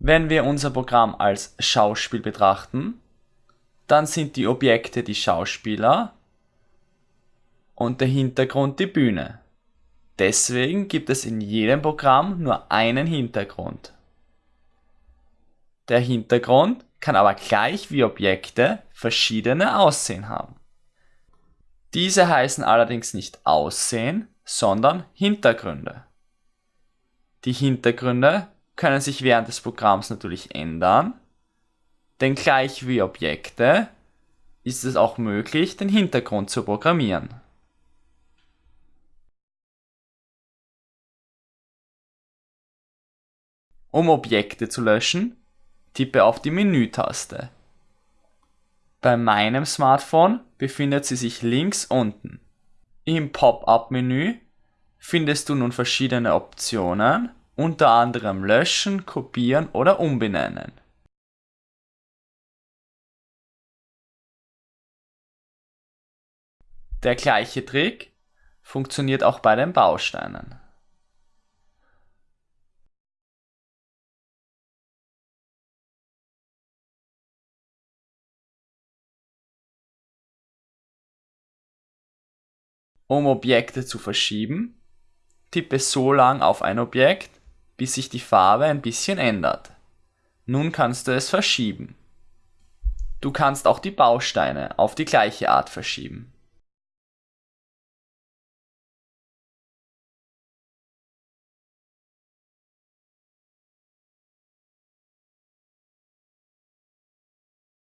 Wenn wir unser Programm als Schauspiel betrachten, dann sind die Objekte die Schauspieler und der Hintergrund die Bühne. Deswegen gibt es in jedem Programm nur einen Hintergrund. Der Hintergrund kann aber gleich wie Objekte verschiedene Aussehen haben. Diese heißen allerdings nicht Aussehen, sondern Hintergründe. Die Hintergründe können sich während des Programms natürlich ändern, denn gleich wie Objekte ist es auch möglich, den Hintergrund zu programmieren. Um Objekte zu löschen, tippe auf die Menü-Taste. Bei meinem Smartphone befindet sie sich links unten. Im Pop-up-Menü findest du nun verschiedene Optionen, unter anderem Löschen, Kopieren oder Umbenennen. Der gleiche Trick funktioniert auch bei den Bausteinen. Um Objekte zu verschieben, tippe so lang auf ein Objekt, bis sich die Farbe ein bisschen ändert. Nun kannst du es verschieben. Du kannst auch die Bausteine auf die gleiche Art verschieben.